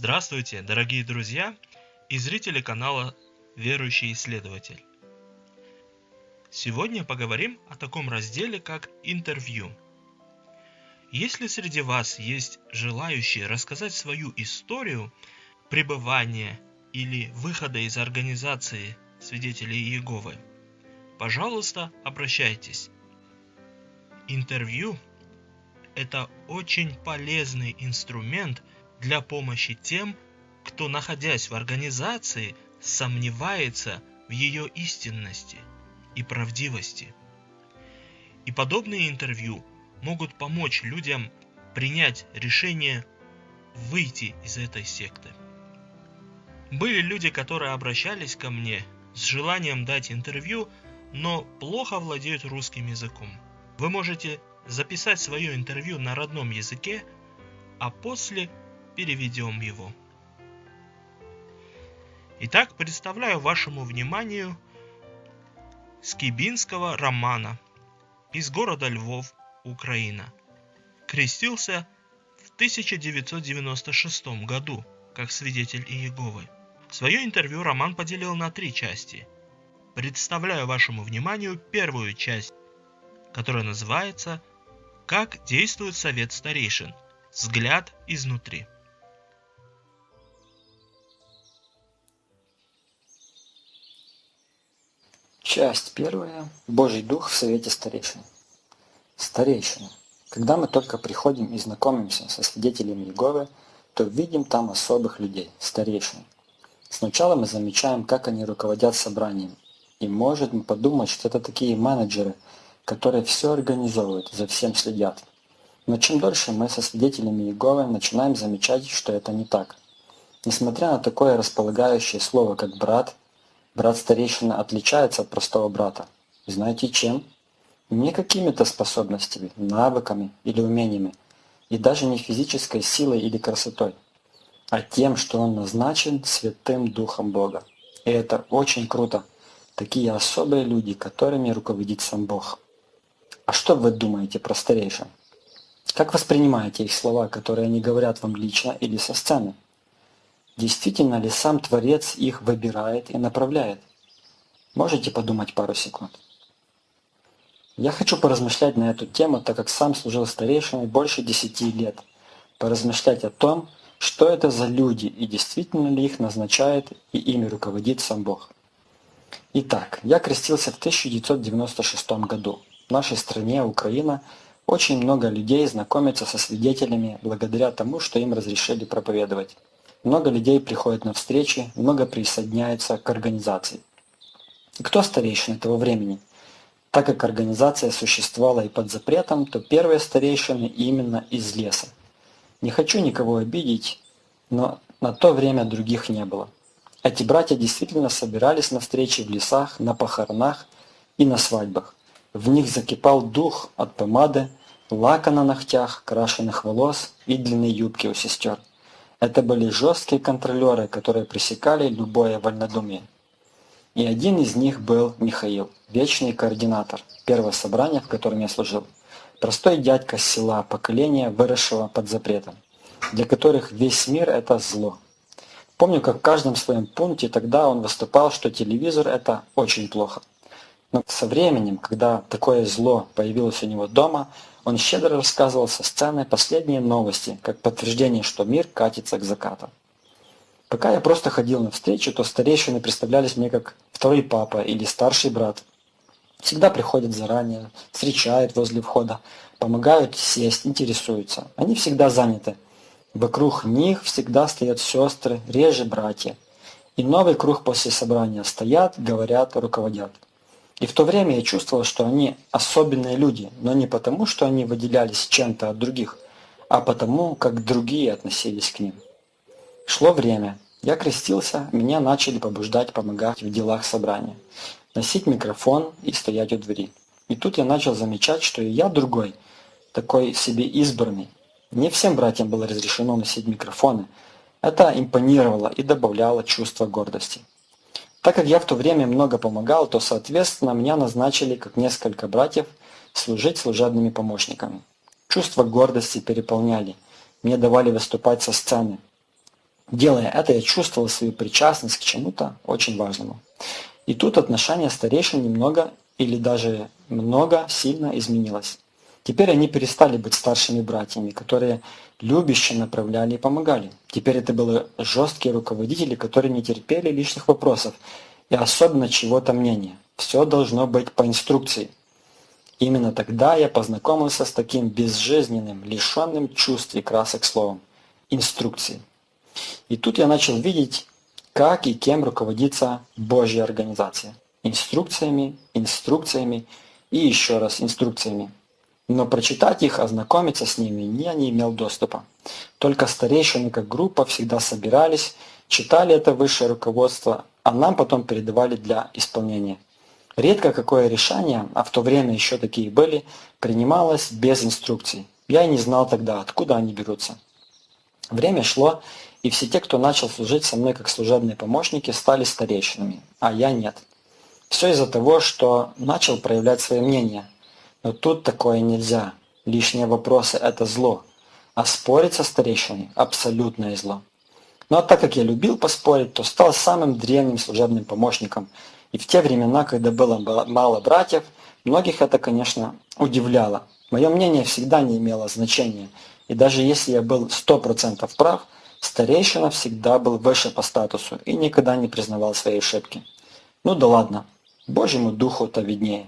Здравствуйте, дорогие друзья и зрители канала «Верующий исследователь». Сегодня поговорим о таком разделе, как интервью. Если среди вас есть желающие рассказать свою историю пребывания или выхода из организации свидетелей Иеговы, пожалуйста, обращайтесь. Интервью – это очень полезный инструмент – для помощи тем, кто, находясь в организации, сомневается в ее истинности и правдивости. И подобные интервью могут помочь людям принять решение выйти из этой секты. Были люди, которые обращались ко мне с желанием дать интервью, но плохо владеют русским языком. Вы можете записать свое интервью на родном языке, а после переведем его. Итак, представляю вашему вниманию Скибинского романа из города Львов, Украина. Крестился в 1996 году как свидетель Иеговы. Свое интервью Роман поделил на три части. Представляю вашему вниманию первую часть, которая называется «Как действует Совет Старейшин. Взгляд изнутри». Часть первая. Божий Дух в Совете Старейшин. Старейшины. Когда мы только приходим и знакомимся со свидетелями Иеговы, то видим там особых людей, старейшин. Сначала мы замечаем, как они руководят собранием. И можем подумать, что это такие менеджеры, которые все организовывают, за всем следят. Но чем дольше мы со свидетелями Иеговы начинаем замечать, что это не так. Несмотря на такое располагающее слово, как «брат», Брат-старейшина отличается от простого брата. Знаете чем? Не какими-то способностями, навыками или умениями, и даже не физической силой или красотой, а тем, что он назначен Святым Духом Бога. И это очень круто. Такие особые люди, которыми руководит сам Бог. А что вы думаете про старейшин? Как воспринимаете их слова, которые они говорят вам лично или со сцены? Действительно ли сам Творец их выбирает и направляет? Можете подумать пару секунд. Я хочу поразмышлять на эту тему, так как сам служил старейшиной больше десяти лет. Поразмышлять о том, что это за люди и действительно ли их назначает и ими руководит сам Бог. Итак, я крестился в 1996 году. В нашей стране, Украина, очень много людей знакомятся со свидетелями благодаря тому, что им разрешили проповедовать. Много людей приходят на встречи, много присоединяются к организации. И кто старейшины того времени? Так как организация существовала и под запретом, то первые старейшины именно из леса. Не хочу никого обидеть, но на то время других не было. Эти братья действительно собирались на встречи в лесах, на похоронах и на свадьбах. В них закипал дух от помады, лака на ногтях, крашеных волос и длинной юбки у сестер. Это были жесткие контролеры, которые пресекали любое вольнодумие. И один из них был Михаил, вечный координатор, первого собрания, в котором я служил. Простой дядька с села, поколения, выросшего под запретом, для которых весь мир – это зло. Помню, как в каждом своем пункте тогда он выступал, что телевизор – это очень плохо. Но со временем, когда такое зло появилось у него дома, он щедро рассказывал со сцены последние новости, как подтверждение, что мир катится к закату. Пока я просто ходил на встречу, то старейшины представлялись мне как второй папа или старший брат. Всегда приходят заранее, встречают возле входа, помогают сесть, интересуются. Они всегда заняты. Вокруг них всегда стоят сестры, реже братья. И новый круг после собрания стоят, говорят, руководят. И в то время я чувствовал, что они особенные люди, но не потому, что они выделялись чем-то от других, а потому, как другие относились к ним. Шло время. Я крестился, меня начали побуждать помогать в делах собрания, носить микрофон и стоять у двери. И тут я начал замечать, что и я другой, такой себе избранный. Не всем братьям было разрешено носить микрофоны. Это импонировало и добавляло чувство гордости. Так как я в то время много помогал, то, соответственно, меня назначили, как несколько братьев, служить служебными помощниками. Чувство гордости переполняли. Мне давали выступать со сцены. Делая это, я чувствовал свою причастность к чему-то очень важному. И тут отношение старейшин немного или даже много сильно изменилось. Теперь они перестали быть старшими братьями, которые любяще направляли и помогали. Теперь это были жесткие руководители, которые не терпели лишних вопросов и особенно чего-то мнения. Все должно быть по инструкции. Именно тогда я познакомился с таким безжизненным, лишенным чувств и красок словом – инструкции. И тут я начал видеть, как и кем руководится Божья организация. Инструкциями, инструкциями и еще раз инструкциями. Но прочитать их, ознакомиться с ними я не имел доступа. Только старейшины как группа всегда собирались, читали это высшее руководство, а нам потом передавали для исполнения. Редко какое решение, а в то время еще такие были, принималось без инструкций. Я и не знал тогда, откуда они берутся. Время шло, и все те, кто начал служить со мной как служебные помощники, стали старейшинами, а я нет. Все из-за того, что начал проявлять свое мнение. Но тут такое нельзя. Лишние вопросы – это зло. А спорить со старейшиной – абсолютное зло. А так как я любил поспорить, то стал самым древним служебным помощником. И в те времена, когда было мало братьев, многих это, конечно, удивляло. Мое мнение всегда не имело значения. И даже если я был 100% прав, старейшина всегда был выше по статусу и никогда не признавал свои ошибки. Ну да ладно, Божьему духу-то виднее.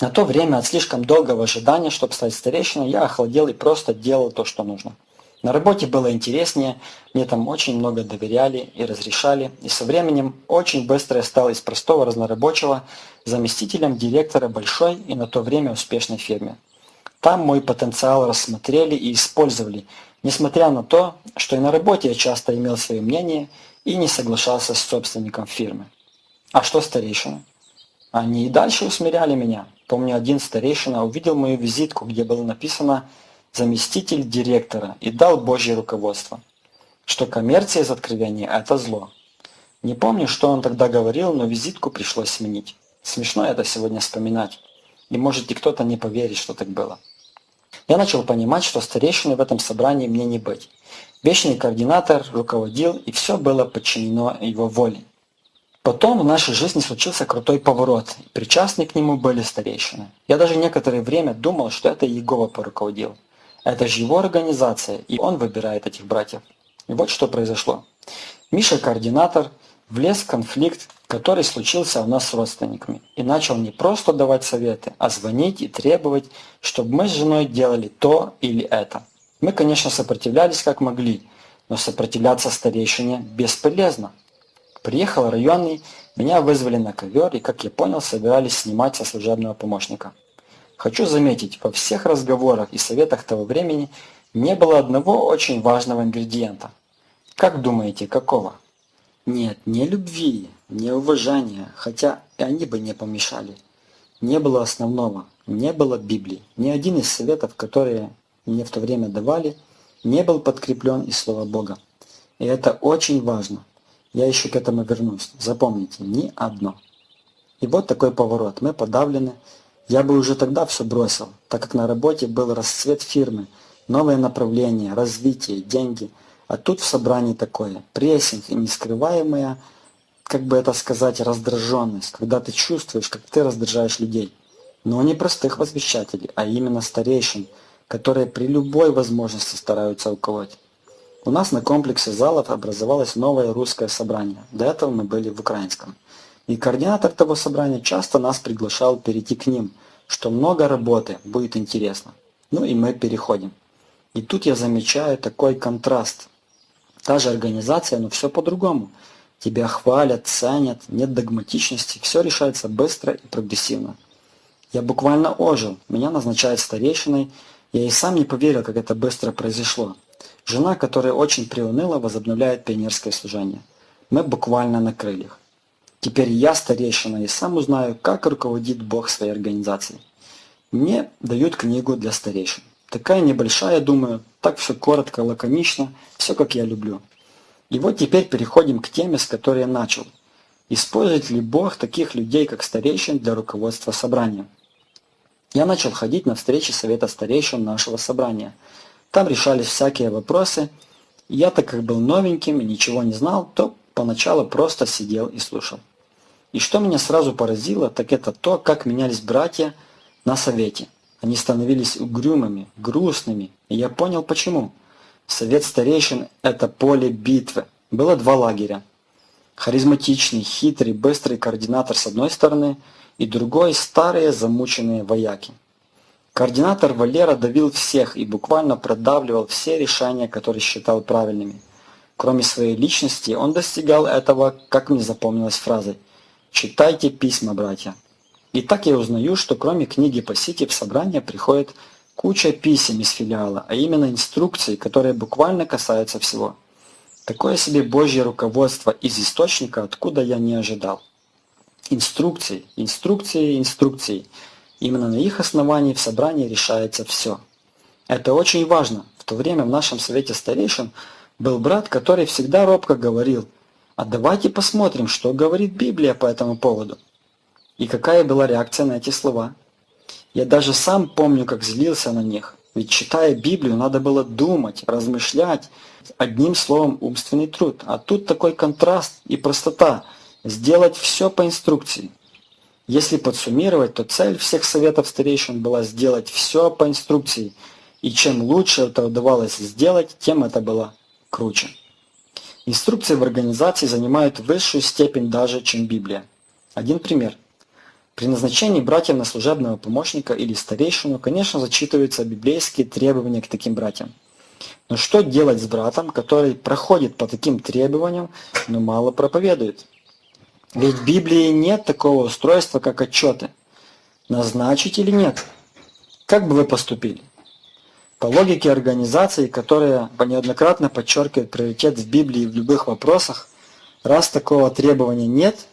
На то время от слишком долгого ожидания, чтобы стать старейшиной, я охладел и просто делал то, что нужно. На работе было интереснее, мне там очень много доверяли и разрешали, и со временем очень быстро я стал из простого разнорабочего заместителем директора большой и на то время успешной фирме. Там мой потенциал рассмотрели и использовали, несмотря на то, что и на работе я часто имел свое мнение и не соглашался с собственником фирмы. А что старейшина? Они и дальше усмиряли меня. Помню, один старейшина увидел мою визитку, где было написано заместитель директора и дал Божье руководство, что коммерция из откровения – это зло. Не помню, что он тогда говорил, но визитку пришлось сменить. Смешно это сегодня вспоминать. И может и кто-то не поверит, что так было. Я начал понимать, что старейшиной в этом собрании мне не быть. Вечный координатор руководил, и все было подчинено его воле. Потом в нашей жизни случился крутой поворот, и причастны к нему были старейшины. Я даже некоторое время думал, что это Иегова поруководил. Это же его организация, и он выбирает этих братьев. И вот что произошло. Миша, координатор, влез в конфликт, который случился у нас с родственниками, и начал не просто давать советы, а звонить и требовать, чтобы мы с женой делали то или это. Мы, конечно, сопротивлялись как могли, но сопротивляться старейшине бесполезно. Приехал районный, меня вызвали на ковер и, как я понял, собирались снимать со служебного помощника. Хочу заметить, во всех разговорах и советах того времени не было одного очень важного ингредиента. Как думаете, какого? Нет, не любви, не уважения, хотя и они бы не помешали. Не было основного, не было Библии. Ни один из советов, которые мне в то время давали, не был подкреплен из Слова Бога. И это очень важно. Я еще к этому вернусь. Запомните, ни одно. И вот такой поворот. Мы подавлены, я бы уже тогда все бросил, так как на работе был расцвет фирмы, новое направление, развитие, деньги. А тут в собрании такое, прессинг и нескрываемая, как бы это сказать, раздраженность, когда ты чувствуешь, как ты раздражаешь людей. Но не простых возвещателей, а именно старейшин, которые при любой возможности стараются уколоть. У нас на комплексе залов образовалось новое русское собрание. До этого мы были в украинском. И координатор того собрания часто нас приглашал перейти к ним, что много работы, будет интересно. Ну и мы переходим. И тут я замечаю такой контраст. Та же организация, но все по-другому. Тебя хвалят, ценят, нет догматичности, все решается быстро и прогрессивно. Я буквально ожил, меня назначают старейшиной, я и сам не поверил, как это быстро произошло. Жена, которая очень приуныла, возобновляет пионерское служение. Мы буквально на крыльях. Теперь я старейшина и сам узнаю, как руководит Бог своей организацией. Мне дают книгу для старейшин. Такая небольшая, думаю, так все коротко, лаконично, все как я люблю. И вот теперь переходим к теме, с которой я начал. Использует ли Бог таких людей, как старейшин, для руководства собранием? Я начал ходить на встречи совета старейшин нашего собрания. Там решались всякие вопросы, Я, так как был новеньким и ничего не знал, то поначалу просто сидел и слушал. И что меня сразу поразило, так это то, как менялись братья на совете. Они становились угрюмыми, грустными, и я понял почему. Совет старейшин – это поле битвы. Было два лагеря. Харизматичный, хитрый, быстрый координатор с одной стороны и другой – старые замученные вояки. Координатор Валера давил всех и буквально продавливал все решения, которые считал правильными. Кроме своей личности, он достигал этого, как мне запомнилась фразой «Читайте письма, братья». И так я узнаю, что кроме книги по сети в собрание приходит куча писем из филиала, а именно инструкций, которые буквально касаются всего. Такое себе Божье руководство из источника, откуда я не ожидал. Инструкции, инструкции, инструкции – Именно на их основании в собрании решается все. Это очень важно. В то время в нашем совете старейшин был брат, который всегда робко говорил, а давайте посмотрим, что говорит Библия по этому поводу. И какая была реакция на эти слова. Я даже сам помню, как злился на них. Ведь читая Библию, надо было думать, размышлять, одним словом умственный труд. А тут такой контраст и простота. Сделать все по инструкции. Если подсуммировать, то цель всех советов старейшин была сделать все по инструкции, и чем лучше это удавалось сделать, тем это было круче. Инструкции в организации занимают высшую степень даже, чем Библия. Один пример. При назначении братьев на служебного помощника или старейшину, конечно, зачитываются библейские требования к таким братьям. Но что делать с братом, который проходит по таким требованиям, но мало проповедует? Ведь в Библии нет такого устройства, как отчеты. Назначить или нет? Как бы вы поступили? По логике организации, которая неоднократно подчеркивает приоритет в Библии в любых вопросах, раз такого требования нет,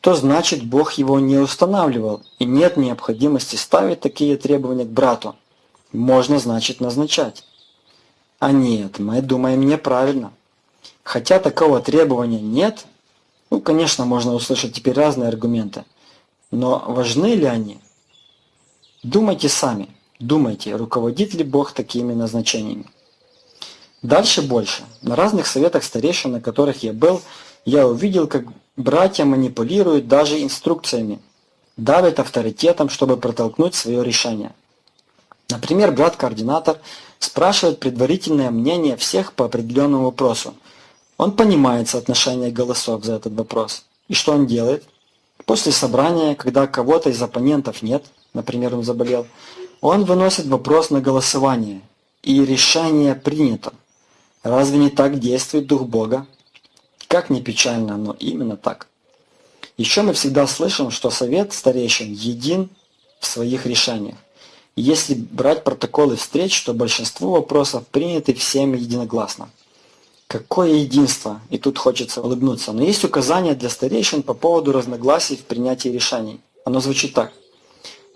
то значит Бог его не устанавливал, и нет необходимости ставить такие требования к брату. Можно, значит, назначать. А нет, мы думаем неправильно. Хотя такого требования нет – ну, конечно, можно услышать теперь разные аргументы, но важны ли они? Думайте сами, думайте, руководит ли Бог такими назначениями. Дальше больше. На разных советах старейшин, на которых я был, я увидел, как братья манипулируют даже инструкциями, давят авторитетом, чтобы протолкнуть свое решение. Например, брат-координатор спрашивает предварительное мнение всех по определенному вопросу – он понимает соотношение голосов за этот вопрос. И что он делает? После собрания, когда кого-то из оппонентов нет, например, он заболел, он выносит вопрос на голосование, и решение принято. Разве не так действует Дух Бога? Как ни печально, но именно так. Еще мы всегда слышим, что совет старейшин един в своих решениях. если брать протоколы встреч, то большинство вопросов приняты всеми единогласно. Какое единство! И тут хочется улыбнуться. Но есть указания для старейшин по поводу разногласий в принятии решений. Оно звучит так.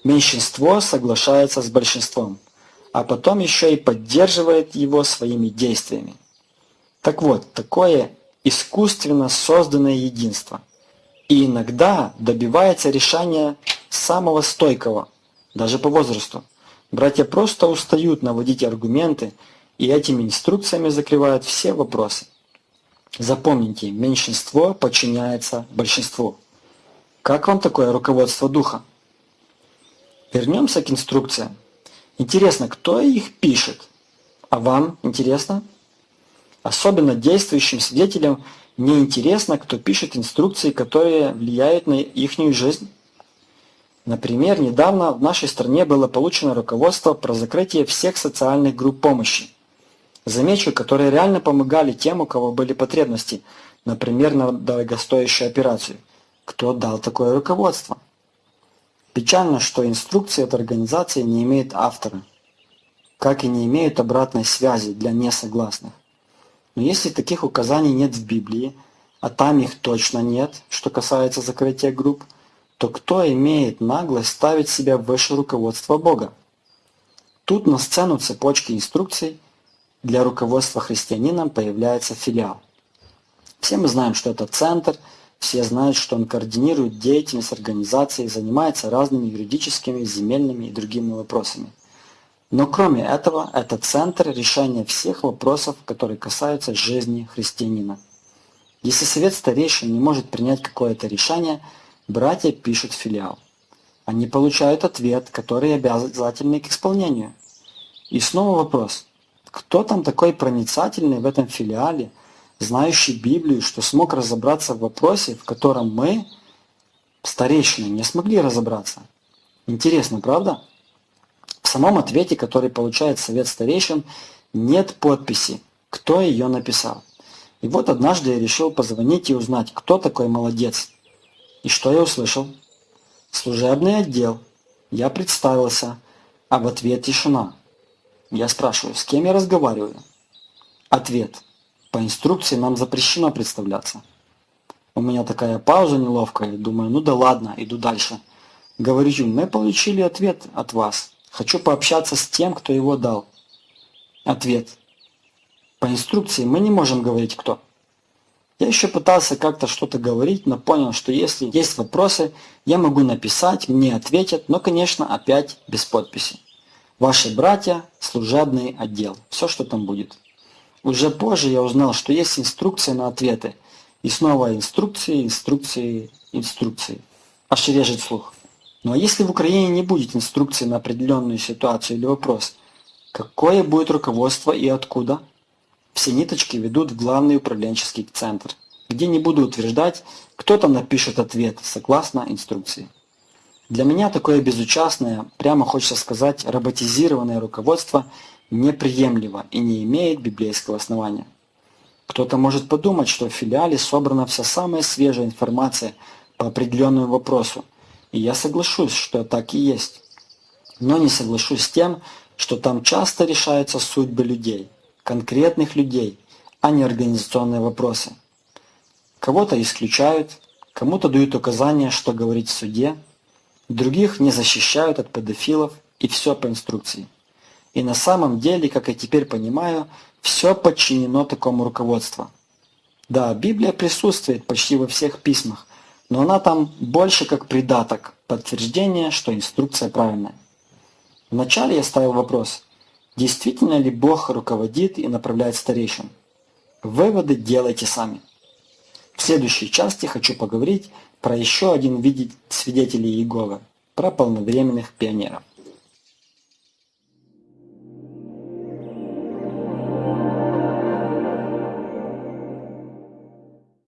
Меньшинство соглашается с большинством, а потом еще и поддерживает его своими действиями. Так вот, такое искусственно созданное единство. И иногда добивается решения самого стойкого, даже по возрасту. Братья просто устают наводить аргументы и этими инструкциями закрывают все вопросы. Запомните, меньшинство подчиняется большинству. Как вам такое руководство духа? Вернемся к инструкциям. Интересно, кто их пишет? А вам интересно? Особенно действующим свидетелям не интересно, кто пишет инструкции, которые влияют на их жизнь. Например, недавно в нашей стране было получено руководство про закрытие всех социальных групп помощи. Замечу, которые реально помогали тем, у кого были потребности, например, на дорогостоящую операцию. Кто дал такое руководство? Печально, что инструкции от организации не имеют автора, как и не имеют обратной связи для несогласных. Но если таких указаний нет в Библии, а там их точно нет, что касается закрытия групп, то кто имеет наглость ставить себя выше руководства Бога? Тут на сцену цепочки инструкций – для руководства христианином появляется филиал. Все мы знаем, что это центр, все знают, что он координирует деятельность организации, занимается разными юридическими, земельными и другими вопросами. Но кроме этого, это центр решения всех вопросов, которые касаются жизни христианина. Если совет старейшин не может принять какое-то решение, братья пишут филиал. Они получают ответ, который обязательный к исполнению. И снова вопрос. Кто там такой проницательный в этом филиале, знающий Библию, что смог разобраться в вопросе, в котором мы, старейшины, не смогли разобраться? Интересно, правда? В самом ответе, который получает совет старейшин, нет подписи, кто ее написал. И вот однажды я решил позвонить и узнать, кто такой молодец. И что я услышал? Служебный отдел. Я представился, а в ответ тишина. Я спрашиваю, с кем я разговариваю? Ответ. По инструкции нам запрещено представляться. У меня такая пауза неловкая, думаю, ну да ладно, иду дальше. Говорю, мы получили ответ от вас. Хочу пообщаться с тем, кто его дал. Ответ. По инструкции мы не можем говорить кто. Я еще пытался как-то что-то говорить, но понял, что если есть вопросы, я могу написать, мне ответят, но, конечно, опять без подписи. Ваши братья, служебный отдел. Все, что там будет. Уже позже я узнал, что есть инструкция на ответы. И снова инструкции, инструкции, инструкции. Аж режет слух. Ну а если в Украине не будет инструкции на определенную ситуацию или вопрос, какое будет руководство и откуда? Все ниточки ведут в главный управленческий центр, где не буду утверждать, кто там напишет ответ согласно инструкции. Для меня такое безучастное, прямо хочется сказать, роботизированное руководство неприемлемо и не имеет библейского основания. Кто-то может подумать, что в филиале собрана вся самая свежая информация по определенному вопросу, и я соглашусь, что так и есть. Но не соглашусь с тем, что там часто решаются судьбы людей – конкретных людей, а не организационные вопросы. Кого-то исключают, кому-то дают указания, что говорить в суде, других не защищают от педофилов и все по инструкции. И на самом деле, как я теперь понимаю, все подчинено такому руководству. Да, Библия присутствует почти во всех письмах, но она там больше как придаток, подтверждение, что инструкция правильная. Вначале я ставил вопрос, Действительно ли Бог руководит и направляет старейшин? Выводы делайте сами. В следующей части хочу поговорить про еще один вид свидетелей Иеговы, про полновременных пионеров.